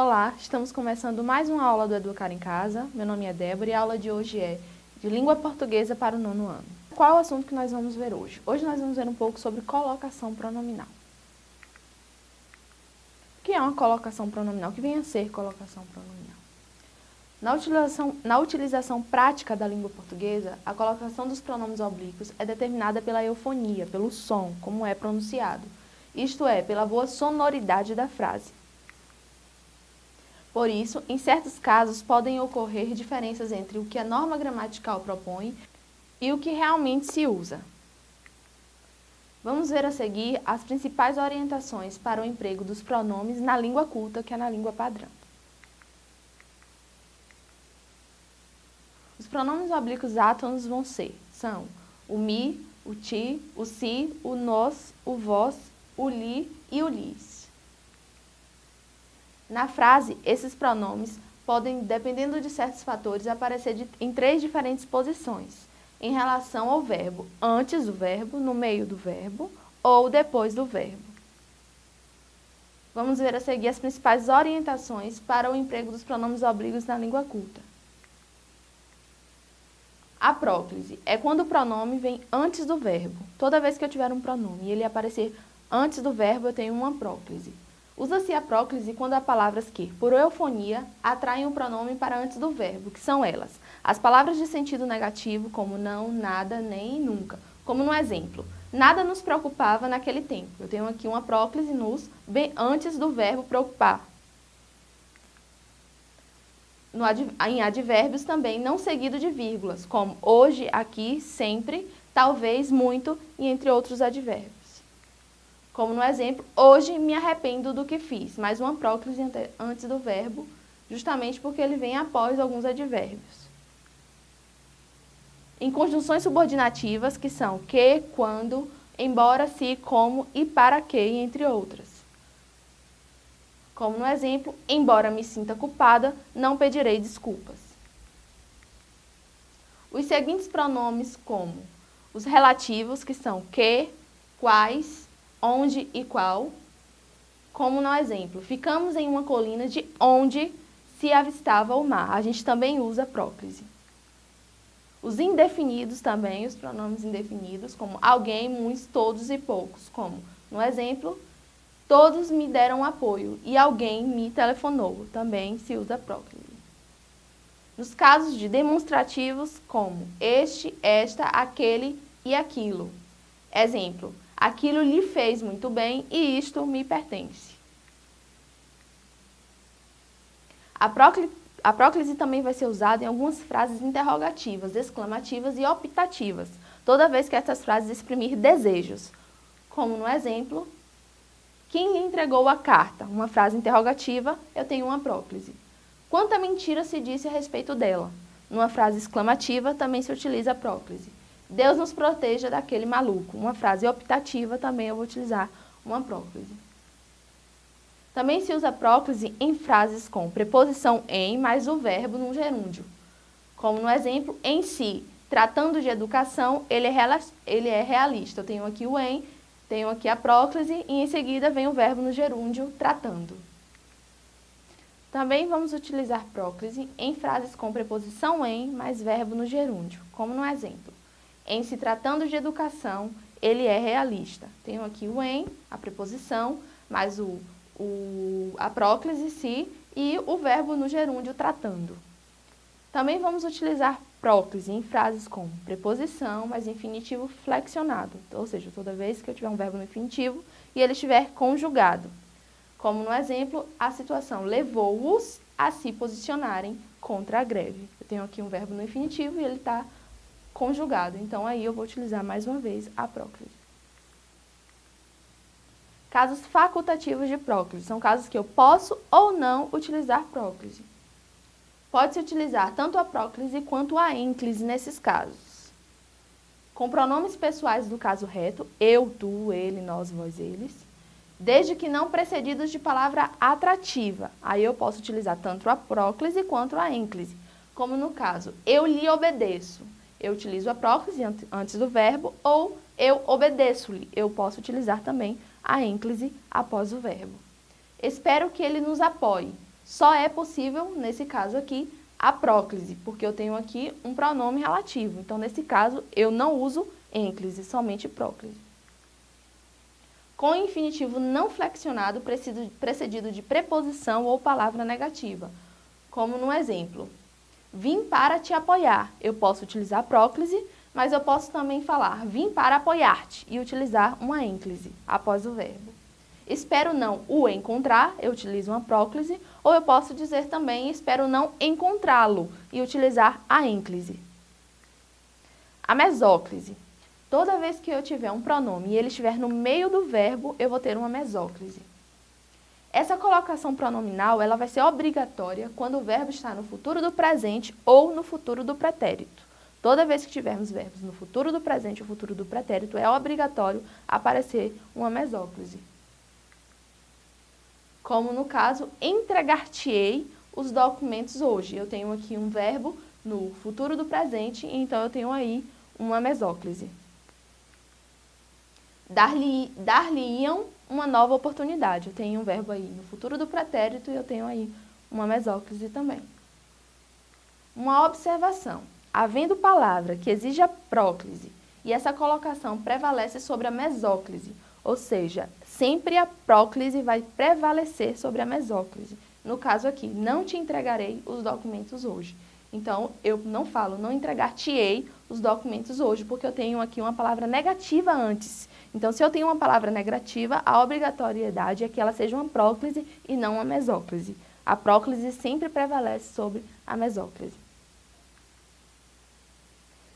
Olá, estamos começando mais uma aula do Educar em Casa. Meu nome é Débora e a aula de hoje é de Língua Portuguesa para o nono ano. Qual o assunto que nós vamos ver hoje? Hoje nós vamos ver um pouco sobre colocação pronominal. O que é uma colocação pronominal? O que vem a ser colocação pronominal? Na utilização, na utilização prática da língua portuguesa, a colocação dos pronomes oblíquos é determinada pela eufonia, pelo som, como é pronunciado, isto é, pela boa sonoridade da frase. Por isso, em certos casos, podem ocorrer diferenças entre o que a norma gramatical propõe e o que realmente se usa. Vamos ver a seguir as principais orientações para o emprego dos pronomes na língua culta, que é na língua padrão. Os pronomes oblíquos átonos vão ser, são o mi, o ti, o si, o nós, o vós, o li e o lis. Na frase, esses pronomes podem, dependendo de certos fatores, aparecer de, em três diferentes posições, em relação ao verbo, antes do verbo, no meio do verbo ou depois do verbo. Vamos ver a seguir as principais orientações para o emprego dos pronomes oblíquos na língua culta. A próclise é quando o pronome vem antes do verbo. Toda vez que eu tiver um pronome e ele aparecer antes do verbo, eu tenho uma próclise. Usa-se a próclise quando há palavras que, por eufonia, atraem o pronome para antes do verbo, que são elas. As palavras de sentido negativo, como não, nada, nem nunca. Como no exemplo, nada nos preocupava naquele tempo. Eu tenho aqui uma próclise nos, bem antes do verbo preocupar. No, em advérbios também, não seguido de vírgulas, como hoje, aqui, sempre, talvez, muito e entre outros advérbios. Como no exemplo, hoje me arrependo do que fiz, mais uma próclise antes do verbo, justamente porque ele vem após alguns advérbios. Em conjunções subordinativas, que são que, quando, embora, se, como e para que, entre outras. Como no exemplo, embora me sinta culpada, não pedirei desculpas. Os seguintes pronomes como os relativos, que são que, quais, onde e qual. Como no exemplo, ficamos em uma colina de onde se avistava o mar. A gente também usa próclise. Os indefinidos também, os pronomes indefinidos, como alguém, muitos, todos e poucos. Como, no exemplo, todos me deram apoio e alguém me telefonou. Também se usa próclise. Nos casos de demonstrativos, como este, esta, aquele e aquilo. Exemplo, aquilo lhe fez muito bem e isto me pertence. A próclise, a próclise também vai ser usada em algumas frases interrogativas, exclamativas e optativas, toda vez que essas frases exprimir desejos, como no exemplo, quem lhe entregou a carta? Uma frase interrogativa, eu tenho uma próclise. Quanta mentira se disse a respeito dela? Numa frase exclamativa, também se utiliza a próclise. Deus nos proteja daquele maluco. Uma frase optativa também eu vou utilizar uma próclise. Também se usa próclise em frases com preposição em mais o verbo no gerúndio. Como no exemplo, em si, tratando de educação, ele é, ele é realista. Eu tenho aqui o em, tenho aqui a próclise e em seguida vem o verbo no gerúndio, tratando. Também vamos utilizar próclise em frases com preposição em mais verbo no gerúndio, como no exemplo. Em se tratando de educação, ele é realista. Tenho aqui o em, a preposição, mais o, o, a próclise se e o verbo no gerúndio tratando. Também vamos utilizar próclise em frases com preposição, mais infinitivo flexionado, ou seja, toda vez que eu tiver um verbo no infinitivo e ele estiver conjugado. Como no exemplo, a situação levou-os a se posicionarem contra a greve. Eu tenho aqui um verbo no infinitivo e ele está conjugado. Então, aí eu vou utilizar mais uma vez a próclise. Casos facultativos de próclise. São casos que eu posso ou não utilizar próclise. Pode-se utilizar tanto a próclise quanto a ênclise nesses casos. Com pronomes pessoais do caso reto, eu, tu, ele, nós, vós, eles, desde que não precedidos de palavra atrativa. Aí eu posso utilizar tanto a próclise quanto a ênclise, como no caso, eu lhe obedeço eu utilizo a próclise antes do verbo ou eu obedeço-lhe. Eu posso utilizar também a ênclise após o verbo. Espero que ele nos apoie. Só é possível, nesse caso aqui, a próclise, porque eu tenho aqui um pronome relativo. Então, nesse caso, eu não uso ênclise, somente próclise. Com infinitivo não flexionado precedido de preposição ou palavra negativa, como no exemplo. Vim para te apoiar. Eu posso utilizar próclise, mas eu posso também falar vim para apoiar-te e utilizar uma ênclise após o verbo. Espero não o encontrar, eu utilizo uma próclise, ou eu posso dizer também espero não encontrá-lo e utilizar a ênclise. A mesóclise. Toda vez que eu tiver um pronome e ele estiver no meio do verbo, eu vou ter uma mesóclise. Essa colocação pronominal ela vai ser obrigatória quando o verbo está no futuro do presente ou no futuro do pretérito. Toda vez que tivermos verbos no futuro do presente ou futuro do pretérito, é obrigatório aparecer uma mesóclise. Como no caso, entregar-te-ei os documentos hoje. Eu tenho aqui um verbo no futuro do presente, então eu tenho aí uma mesóclise. Dar-lhe-iam dar uma nova oportunidade. Eu tenho um verbo aí no futuro do pretérito e eu tenho aí uma mesóclise também. Uma observação. Havendo palavra que exige a próclise e essa colocação prevalece sobre a mesóclise, ou seja, sempre a próclise vai prevalecer sobre a mesóclise. No caso aqui, não te entregarei os documentos hoje. Então, eu não falo, não entregar-te-ei os documentos hoje, porque eu tenho aqui uma palavra negativa antes. Então, se eu tenho uma palavra negativa, a obrigatoriedade é que ela seja uma próclise e não uma mesóclise. A próclise sempre prevalece sobre a mesóclise.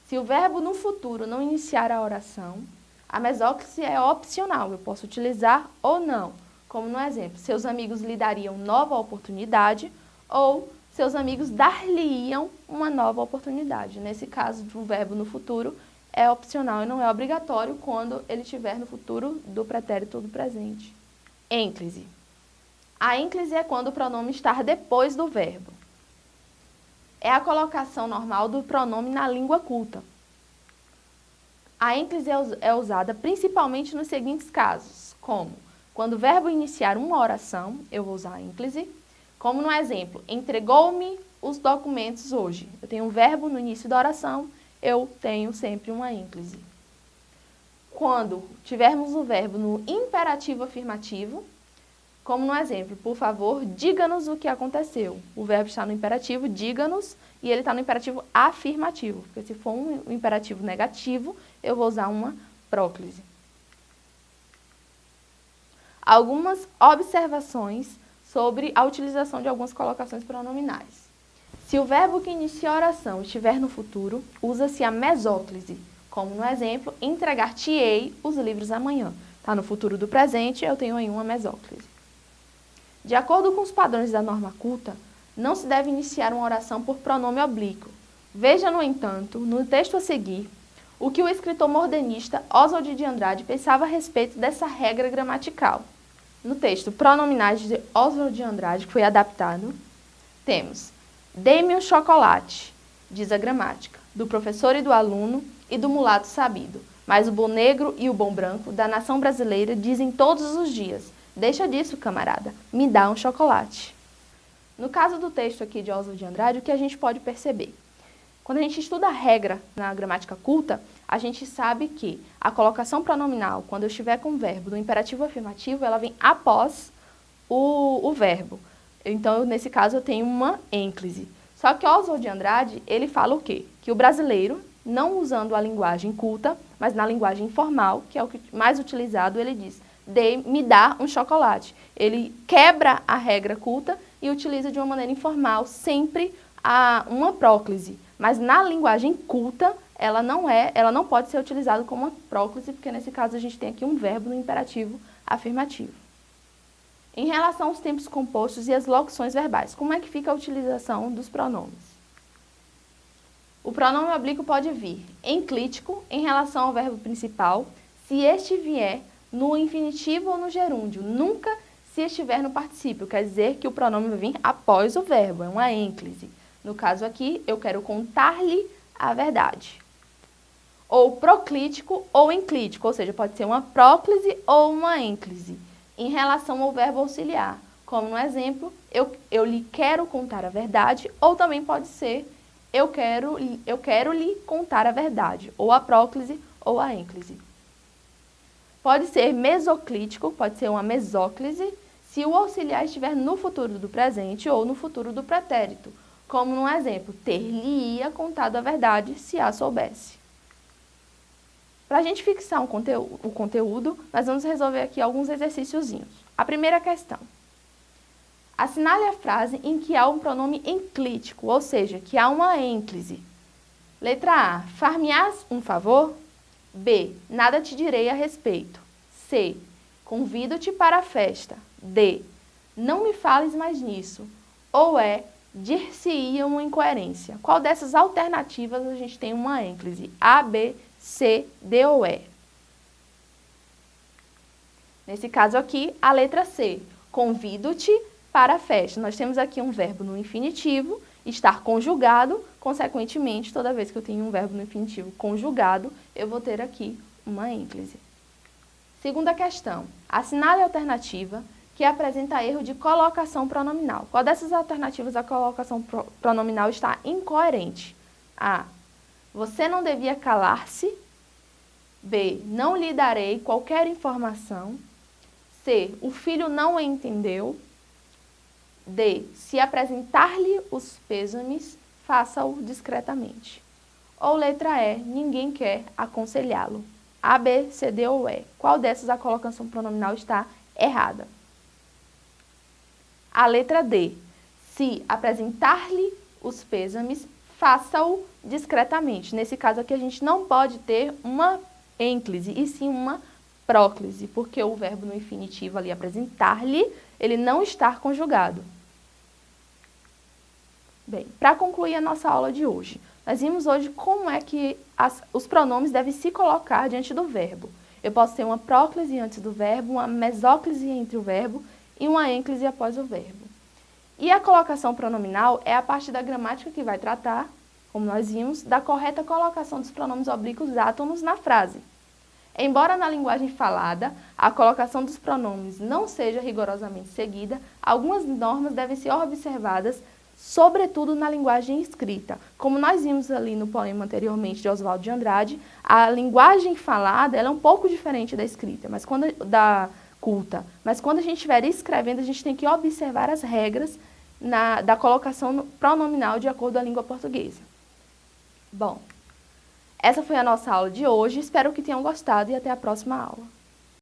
Se o verbo no futuro não iniciar a oração, a mesóclise é opcional, eu posso utilizar ou não. Como no exemplo, seus amigos lhe dariam nova oportunidade ou seus amigos dar-lhe-iam uma nova oportunidade. Nesse caso, o verbo no futuro é opcional e não é obrigatório quando ele estiver no futuro do pretérito do presente. Ênclise. A ênclise é quando o pronome está depois do verbo. É a colocação normal do pronome na língua culta. A ênclise é, é usada principalmente nos seguintes casos, como quando o verbo iniciar uma oração, eu vou usar a ênclise, como no exemplo, entregou-me os documentos hoje. Eu tenho um verbo no início da oração eu tenho sempre uma ênclise. Quando tivermos o verbo no imperativo afirmativo, como no exemplo, por favor, diga-nos o que aconteceu. O verbo está no imperativo, diga-nos, e ele está no imperativo afirmativo. Porque se for um imperativo negativo, eu vou usar uma próclise. Algumas observações sobre a utilização de algumas colocações pronominais. Se o verbo que inicia a oração estiver no futuro, usa-se a mesóclise, como no exemplo, entregar-te-ei os livros amanhã. Está no futuro do presente, eu tenho aí uma mesóclise. De acordo com os padrões da norma culta, não se deve iniciar uma oração por pronome oblíquo. Veja, no entanto, no texto a seguir, o que o escritor modernista Oswald de Andrade pensava a respeito dessa regra gramatical. No texto Pronominais de Oswald de Andrade, que foi adaptado, temos Dê-me um chocolate, diz a gramática, do professor e do aluno e do mulato sabido. Mas o bom negro e o bom branco da nação brasileira dizem todos os dias, deixa disso, camarada, me dá um chocolate. No caso do texto aqui de Oswald de Andrade, o que a gente pode perceber? Quando a gente estuda a regra na gramática culta, a gente sabe que a colocação pronominal, quando eu estiver com o verbo do imperativo afirmativo, ela vem após o, o verbo. Então, nesse caso, eu tenho uma ênclise. Só que Oswald de Andrade, ele fala o quê? Que o brasileiro, não usando a linguagem culta, mas na linguagem informal, que é o que mais utilizado, ele diz, de, me dá um chocolate. Ele quebra a regra culta e utiliza de uma maneira informal sempre a, uma próclise. Mas na linguagem culta, ela não é, ela não pode ser utilizada como uma próclise, porque nesse caso a gente tem aqui um verbo no imperativo afirmativo. Em relação aos tempos compostos e as locuções verbais, como é que fica a utilização dos pronomes? O pronome oblíquo pode vir enclítico em relação ao verbo principal, se este vier no infinitivo ou no gerúndio, nunca se estiver no particípio, quer dizer que o pronome vai vir após o verbo, é uma ênclise. No caso aqui, eu quero contar-lhe a verdade. Ou proclítico ou enclítico, ou seja, pode ser uma próclise ou uma ênclise em relação ao verbo auxiliar, como no exemplo, eu, eu lhe quero contar a verdade, ou também pode ser eu quero, eu quero lhe contar a verdade, ou a próclise ou a ênclise. Pode ser mesoclítico, pode ser uma mesóclise, se o auxiliar estiver no futuro do presente ou no futuro do pretérito, como no exemplo, ter-lhe-ia contado a verdade se a soubesse. Para a gente fixar um o conteúdo, nós vamos resolver aqui alguns exercíciozinhos. A primeira questão. Assinale a frase em que há um pronome enclítico, ou seja, que há uma ênclise. Letra A. Far-me-ás um favor? B. Nada te direi a respeito. C. Convido-te para a festa. D. Não me fales mais nisso. Ou é dir-se-ia uma incoerência. Qual dessas alternativas a gente tem uma ênclise? A, B, C, D ou E? Nesse caso aqui, a letra C. Convido-te para a festa. Nós temos aqui um verbo no infinitivo, estar conjugado, consequentemente, toda vez que eu tenho um verbo no infinitivo conjugado, eu vou ter aqui uma ênclise. Segunda questão. Assinale a alternativa que apresenta erro de colocação pronominal. Qual dessas alternativas a colocação pronominal está incoerente? A. Você não devia calar-se. B. Não lhe darei qualquer informação. C. O filho não entendeu. D. Se apresentar-lhe os pêsames, faça-o discretamente. Ou letra E. Ninguém quer aconselhá-lo. A, B, C, D ou E. Qual dessas a colocação pronominal está errada? A letra D. Se apresentar-lhe os pêsames, faça-o discretamente. Nesse caso aqui, a gente não pode ter uma ênclise, e sim uma próclise, porque o verbo no infinitivo ali, apresentar-lhe, ele não está conjugado. Bem, para concluir a nossa aula de hoje, nós vimos hoje como é que as, os pronomes devem se colocar diante do verbo. Eu posso ter uma próclise antes do verbo, uma mesóclise entre o verbo e uma ênclise após o verbo. E a colocação pronominal é a parte da gramática que vai tratar, como nós vimos, da correta colocação dos pronomes oblíquos átonos na frase. Embora na linguagem falada a colocação dos pronomes não seja rigorosamente seguida, algumas normas devem ser observadas, sobretudo na linguagem escrita. Como nós vimos ali no poema anteriormente de Oswaldo de Andrade, a linguagem falada é um pouco diferente da escrita, mas quando da culta. Mas quando a gente estiver escrevendo, a gente tem que observar as regras na, da colocação pronominal de acordo com a língua portuguesa. Bom, essa foi a nossa aula de hoje, espero que tenham gostado e até a próxima aula.